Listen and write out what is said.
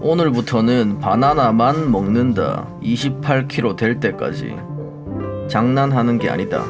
오늘부터는 바나나만 먹는다. 28kg 될 때까지. 장난하는 게 아니다.